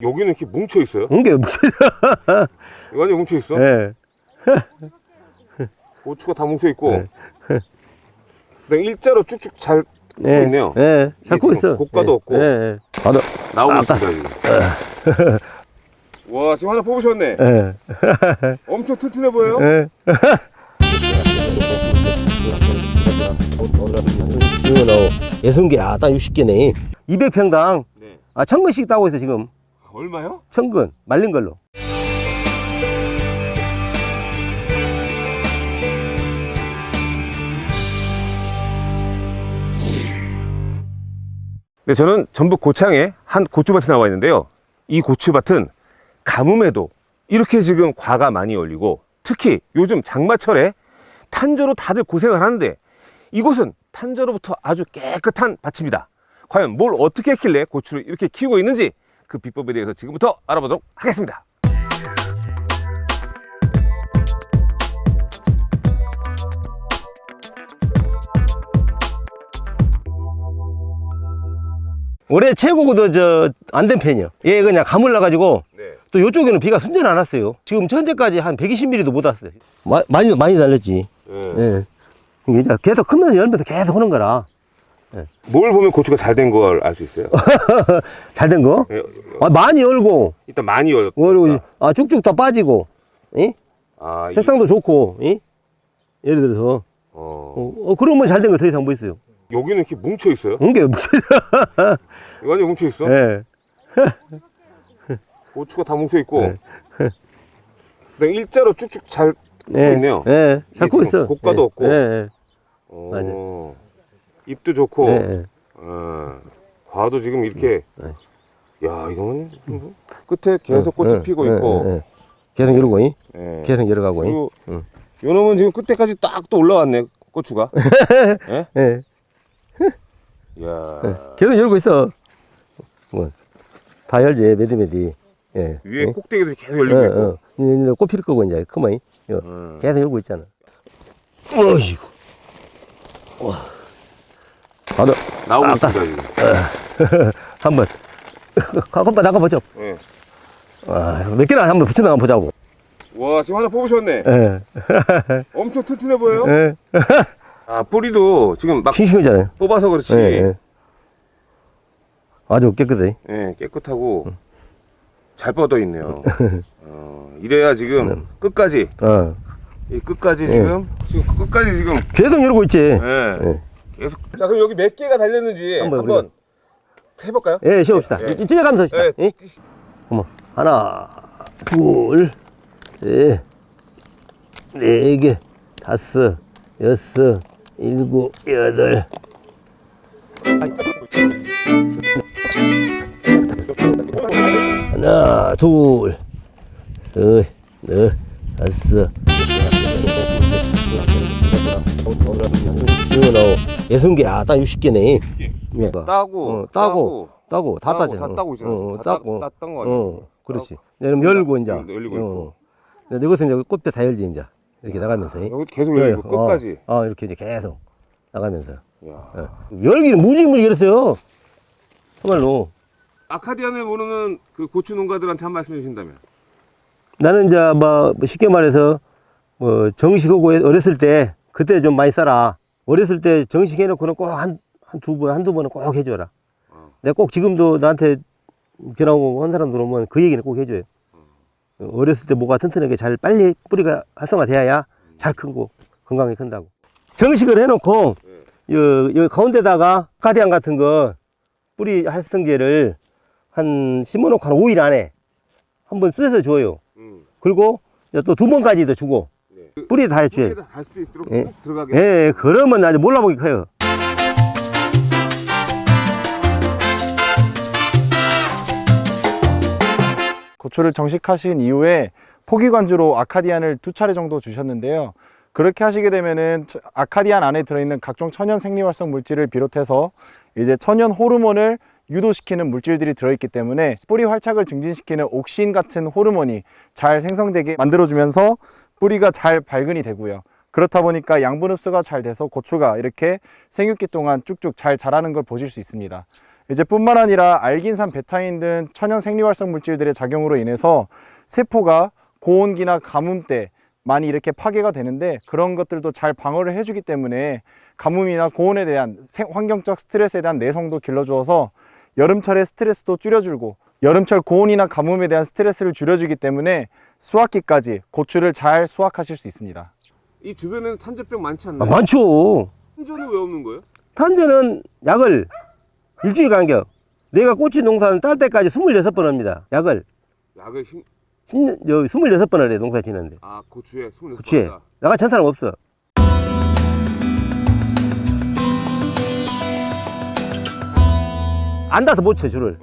여기는 이렇게 뭉쳐 있어요? 뭉개 무슨 완전 뭉쳐 있어? 예. 고추가 다 뭉쳐 있고. 네. 그냥 일자로 쭉쭉 잘서 예. 있네요. 예. 잘 지금 크고 있어. 고가도 예. 없고. 예. 예. 나도 나오고 있습니다 지금. 와 지금 하나 뽑으셨네. 예. 엄청 튼튼해 보여요. 예. 이거 나오 예순개 아딱 60개네 200평당 네. 아 천근씩 따고 있어 지금 얼마요? 천근 말린 걸로 네, 저는 전북 고창에 한 고추밭에 나와 있는데요. 이 고추밭은 가뭄에도 이렇게 지금 과가 많이 열리고 특히 요즘 장마철에 탄저로 다들 고생을 하는데 이곳은 탄저로부터 아주 깨끗한 밭입니다. 과연 뭘 어떻게 했길래 고추를 이렇게 키우고 있는지 그 비법에 대해서 지금부터 알아보도록 하겠습니다. 올해 최고도 저 안된 편이요 얘 그냥 가물나 가지고 네. 또 이쪽에는 비가 순전 안 왔어요 지금 현재까지 한 120mm도 못 왔어요 마, 많이 많이 달렸지 네. 예. 이게 이제 계속 크면서 열면서 계속 하는 거라 뭘 보면 고추가 잘 된 걸 알 수 있어요? 잘 된 거? 예, 아, 많이 열고 일단 많이 열었다. 그리고 아 쭉쭉 다 빠지고 이? 아, 이- 색상도 좋고 이? 예를 들어서 어, 어, 어, 그러면 잘 된 거 더 이상 뭐 있어요 여기는 이렇게 뭉쳐 있어요? 이게 무슨 완전 뭉쳐 있어? 예. 고추가 다 뭉쳐 있고 네. 그냥 일자로 쭉쭉 잘서 예. 있네요. 예. 잘 크고 있어 고가도 예. 없고. 예. 예. 어, 잎도 좋고 예. 예. 어, 과도 지금 이렇게 네. 야 이거는 뭐 끝에 계속 꽃이 예. 피고 예. 있고. 계속 이러고 이? 예. 계속 열어가고 이? 그리고 응. 요 놈은 지금 끝에까지 딱 또 올라왔네 고추가 예? 예. 야 계속 열고 있어 뭐. 다 열지 매디매디 예. 위에 예. 꼭대기도 계속 어, 열리고 있고 어. 꽃필 거고 이제 그만 이? 음. 계속 열고 있잖아 어이구 와 나도 나오고 아까- 있습니다 지금 한번. 한번 나가보죠. 예. 아, 몇 개나 한번 붙여 나가 보자고. 와 지금 하나 뽑으셨네. 예. 엄청 튼튼해 보여요? 예. 아 뿌리도 지금 막 싱싱하잖아요. 뽑아서 그렇지. 예, 예. 아주 깨끗해. 예, 깨끗하고 잘 뻗어 있네요. 어, 이래야 지금 끝까지. 어. 이 끝까지 지금 지금 끝까지 지금 계속 열고 있지. 예. 예. 계속 자 그럼 여기 몇 개가 달렸는지 한번 한번, 해볼까요? 예, 쉬어봅시다. 예. 찢어가면서 합시다. 예. 예? 어머, 하나, 둘, 셋, 네 개, 다섯, 여섯, 일곱, 여덟. 하나, 둘, 셋, 넷, 다섯. 이거 나오 예순 개, 아, 딱 60개네. 예. 따고 어, 따고, 따고, 다 따고, 따잖아. 다 따고 있잖아. 어, 다 따고. 따- 땄던 거 아니에요? 어, 그렇지. 그럼 열고 이제. 음, 열리고 있고. 근데 이것은 이제 꽃대 다 열지 이제. 이렇게 나가면서. 여기 계속 열리고 어, 끝까지. 어, 이렇게 이제 계속 나가면서. 야. 어. 열기는 무지무지 열었어요. 정말로. 아카디안을 모르는 그 고추 농가들한테 한 말씀 해주신다면 나는 이제 뭐, 뭐 쉽게 말해서 뭐 정식하고 어렸을 때 그때 좀 많이 써라. 어렸을 때 정식 해놓고는 꼭 한, 한 두 번, 한두 번은 꼭 해줘라. 어. 내가 꼭 지금도 나한테 견하고 한 사람 들어오면 그 얘기는 꼭 해줘요. 어렸을 때 뭐가 튼튼하게 잘 빨리 뿌리가 활성화돼야 잘 크고 건강하게 큰다고. 정식을 해놓고 여, 여 가운데다가 카디안 같은 거 뿌리 활성제를 한 심어놓고 한 5일 안에 한번 쑤셔서 줘요. 음. 그리고 또 두 번까지도 주고 네. 뿌리 다 해줘요. 갈수 있도록 예. 쭉 들어가게 예, 예, 그러면 아주 몰라보기 커요. 고추를 정식하신 이후에 포기관주로 아카디안을 두 차례 정도 주셨는데요. 그렇게 하시게 되면은 저- 아카디안 안에 들어있는 각종 천연 생리활성 물질을 비롯해서 이제 천연 호르몬을 유도시키는 물질들이 들어있기 때문에 뿌리 활착을 증진시키는 옥신 같은 호르몬이 잘 생성되게 만들어주면서 뿌리가 잘 발근이 되고요. 그렇다 보니까 양분 흡수가 잘 돼서 고추가 이렇게 생육기 동안 쭉쭉 잘 자라는 걸 보실 수 있습니다. 이제 뿐만 아니라 알긴산, 베타인 등 천연 생리활성 물질들의 작용으로 인해서 세포가 고온기나 가뭄 때 많이 이렇게 파괴가 되는데 그런 것들도 잘 방어를 해주기 때문에 가뭄이나 고온에 대한 생- 환경적 스트레스에 대한 내성도 길러주어서 여름철의 스트레스도 줄여주고 여름철 고온이나 가뭄에 대한 스트레스를 줄여주기 때문에 수확기까지 고추를 잘 수확하실 수 있습니다. 이 주변에는 탄저병 많지 아, 않나요? 많죠. 탄저는 왜 없는 거예요? 탄저는 약을 일주일 간격. 내가 고추 농사를 딸 때까지 26번 합니다. 약을. 약을 심... 10년, 여 26번을 해, 농사 지는데. 아 고추에 26번 고추에. 나가 전 사람 없어. 안 닿아서 못 쳐, 줄을.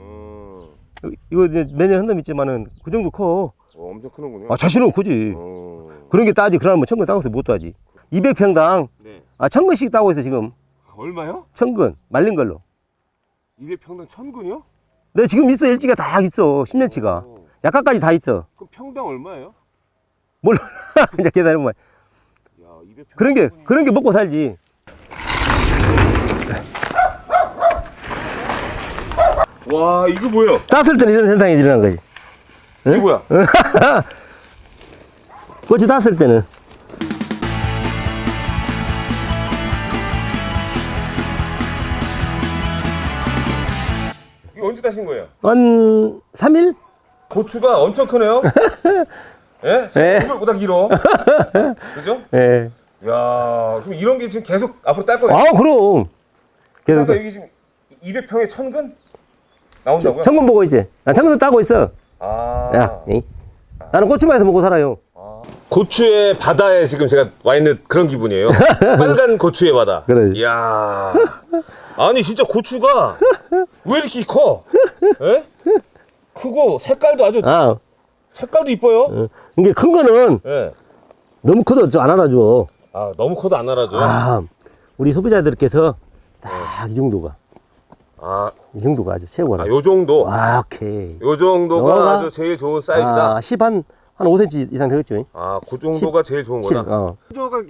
어... 이거 이제 매년 한놈 있지만은 그 정도 커. 어, 엄청 크는군요 아, 자신은 크지. 어... 그런 게 따지. 그러면 뭐 천근 따고서 못 따지. 200평당, 네 아, 천근씩 따고 있어, 지금. 얼마요? 천근. 말린 걸로. 200평당 천근이요? 내 지금 있어, 일지가 다 있어. 10년치가. 어. 약가까지 다 있어. 그럼 평당 얼마예요? 몰라. 이제 계산해보면. 야 200평 그런 게, 그런 게 먹고 살지. 와 이거 뭐예요? 땄을 때는 이런 현상이 일어난 거지. 이게 뭐야? 꽃이 땄을 때는. 이거 언제 따신 거예요? 한 3일? 고추가 엄청 크네요 예? 예. 생각보다 길어 그죠? 예. 야 그럼 이런 게 지금 계속 앞으로 딸 거예요? 아, 그럼. 그래서 그래서 여기 지금 200평에 천근? 나온다고요? 청군 보고 있지. 나 청군 따고 있어. 아. 야, 에이. 나는 고추만에서 먹고 살아요. 고추의 바다에 지금 제가 와 있는 그런 기분이에요. 빨간 고추의 바다. 그래. 이야. 아니 진짜 고추가 왜 이렇게 커? 예? 크고 색깔도 아주 아, 색깔도 이뻐요. 어. 이게 큰 거는 예. 너무 커도 안 알아줘. 아 너무 커도 안 알아줘. 요 아, 우리 소비자들께서 딱 이 정도가, 아, 이 정도가 아주 최고라. 아, 요 정도. 아, 오케이. 요 정도가 아주 제일 좋은 사이즈다. 아, 10 한, 한 5cm 이상 되겠죠? 아, 그 정도가 제일 좋은 7, 거다. 어. 저가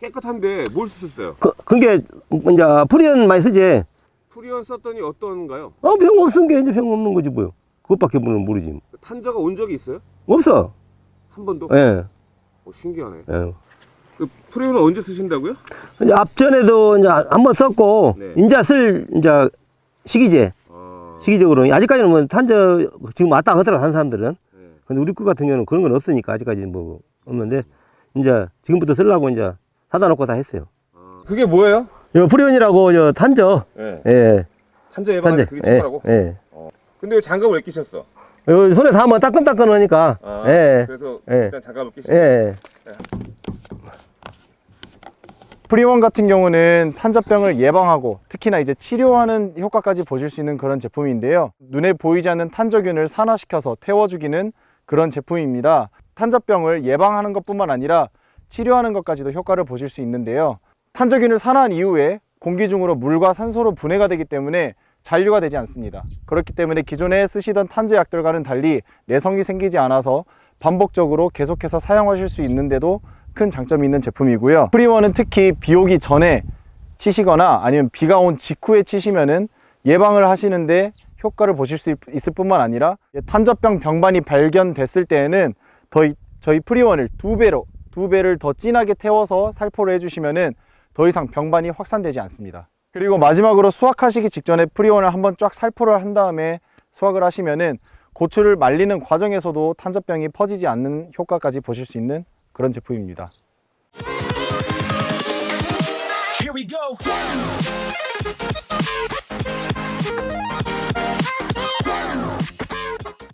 깨끗한데 뭘 쓰셨어요? 그, 그게, 이제, 프리언 많이 쓰지? 프리온 썼더니 어떤가요? 어, 병 없은 게 이제 병 없는 거지, 뭐요. 그것밖에 모르지. 탄저가 온 적이 있어요? 없어. 한 번도? 예. 어, 신기하네. 예. 그 프리온은 언제 쓰신다고요? 이제 앞전에도 이제 한 번 썼고, 네. 이제 쓸, 이제, 시기제. 아, 시기적으로. 아직까지는 뭐, 탄저, 지금 왔다 하더라고, 한 사람들은. 네. 근데 우리 거 같은 경우는 그런 건 없으니까, 아직까지는 뭐, 없는데, 이제, 지금부터 쓰려고 이제, 사다 놓고 다 했어요. 아. 그게 뭐예요? 요 프리온이라고, 저, 탄저. 예. 예. 탄저 탄저. 그게 예. 최고라고? 예. 근데 왜 장갑을 왜 끼셨어? 요 손에 닿으면 따끈따끈하니까. 아, 예. 그래서 예. 일단 장갑을 끼시고 예. 프리원 같은 경우는 탄저병을 예방하고 특히나 이제 치료하는 효과까지 보실 수 있는 그런 제품인데요. 눈에 보이지 않는 탄저균을 산화시켜서 태워주기는 그런 제품입니다. 탄저병을 예방하는 것뿐만 아니라 치료하는 것까지도 효과를 보실 수 있는데요. 탄저균을 산화한 이후에 공기 중으로 물과 산소로 분해가 되기 때문에 잔류가 되지 않습니다. 그렇기 때문에 기존에 쓰시던 탄저약들과는 달리 내성이 생기지 않아서 반복적으로 계속해서 사용하실 수 있는데도 큰 장점이 있는 제품이고요. 프리원은 특히 비 오기 전에 치시거나 아니면 비가 온 직후에 치시면은 예방을 하시는데 효과를 보실 수 있- 있을 뿐만 아니라 탄저병 병반이 발견됐을 때에는 더 이- 저희 프리원을 두 배로 두 배를 더 진하게 태워서 살포를 해주시면은 더 이상 병반이 확산되지 않습니다. 그리고 마지막으로 수확하시기 직전에 프리원을 한번 쫙 살포를 한 다음에 수확을 하시면은 고추를 말리는 과정에서도 탄저병이 퍼지지 않는 효과까지 보실 수 있는 그런 제품입니다.